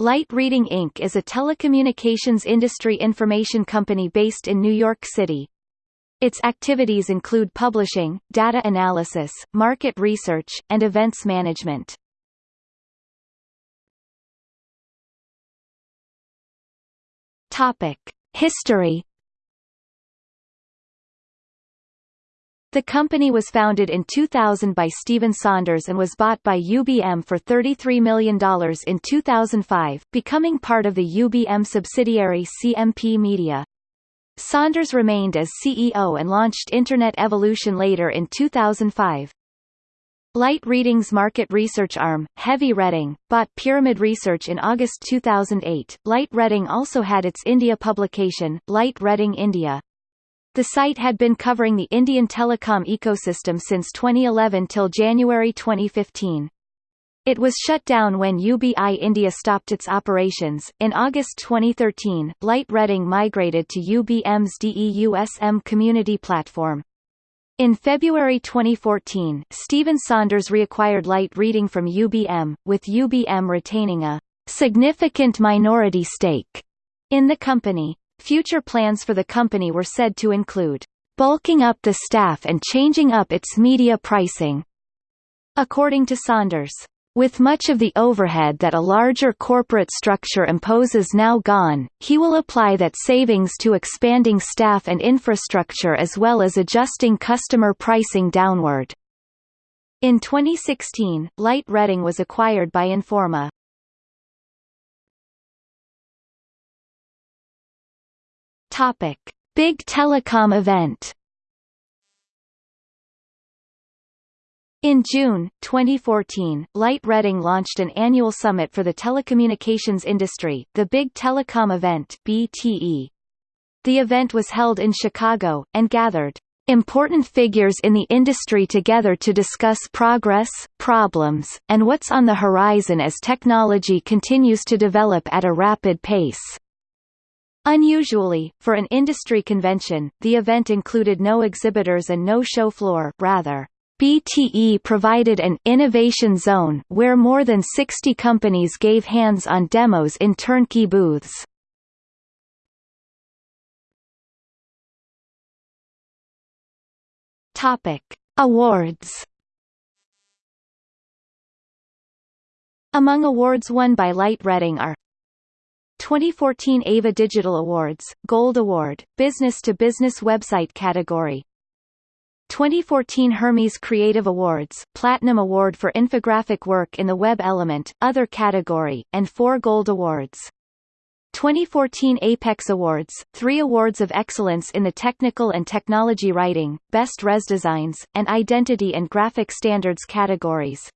Light Reading Inc. is a telecommunications industry information company based in New York City. Its activities include publishing, data analysis, market research, and events management. History The company was founded in 2000 by Stephen Saunders and was bought by UBM for $33 million in 2005, becoming part of the UBM subsidiary CMP Media. Saunders remained as CEO and launched Internet Evolution later in 2005. Light Reading's market research arm, Heavy Reading, bought Pyramid Research in August 2008. Light Reading also had its India publication, Light Reading India. The site had been covering the Indian telecom ecosystem since 2011 till January 2015. It was shut down when UBI India stopped its operations. In August 2013, Light Reading migrated to UBM's DEUSM community platform. In February 2014, Stephen Saunders reacquired Light Reading from UBM, with UBM retaining a significant minority stake in the company. Future plans for the company were said to include bulking up the staff and changing up its media pricing. According to Saunders, with much of the overhead that a larger corporate structure imposes now gone, he will apply that savings to expanding staff and infrastructure as well as adjusting customer pricing downward. In 2016, Light Reading was acquired by Informa. Topic: Big Telecom event. In June, 2014, Light Reading launched an annual summit for the telecommunications industry, the Big Telecom Event BTE. The event was held in Chicago, and gathered important figures in the industry together to discuss progress, problems, and what's on the horizon as technology continues to develop at a rapid pace. Unusually, for an industry convention, the event included no exhibitors and no show floor rather, BTE provided an innovation zone where more than 60 companies gave hands-on demos in turnkey booths. Awards. Among awards won by Light Reading are 2014 AVA Digital Awards, Gold Award, Business to Business Website category 2014 Hermes Creative Awards, Platinum Award for Infographic Work in the Web Element, Other category, and 4 Gold Awards. 2014 Apex Awards, 3 Awards of Excellence in the Technical and Technology Writing, Best Res Designs, and Identity and Graphic Standards categories.